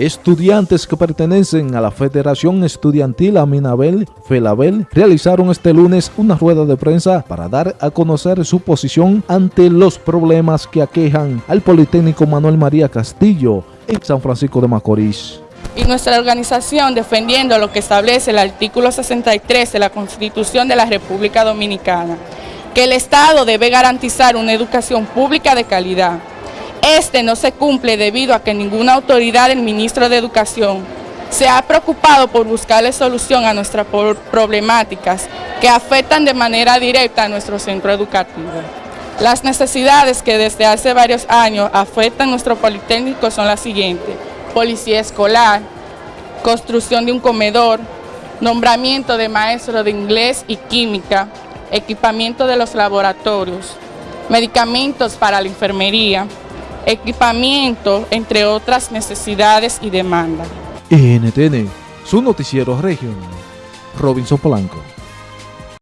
Estudiantes que pertenecen a la Federación Estudiantil Aminabel Felabel realizaron este lunes una rueda de prensa para dar a conocer su posición ante los problemas que aquejan al Politécnico Manuel María Castillo en San Francisco de Macorís. Y nuestra organización defendiendo lo que establece el artículo 63 de la Constitución de la República Dominicana, que el Estado debe garantizar una educación pública de calidad este no se cumple debido a que ninguna autoridad del ministro de Educación se ha preocupado por buscarle solución a nuestras problemáticas que afectan de manera directa a nuestro centro educativo. Las necesidades que desde hace varios años afectan nuestro Politécnico son las siguientes. Policía escolar, construcción de un comedor, nombramiento de maestros de inglés y química, equipamiento de los laboratorios, medicamentos para la enfermería, equipamiento, entre otras necesidades y demandas. NTN, su noticiero regional, Robinson Polanco.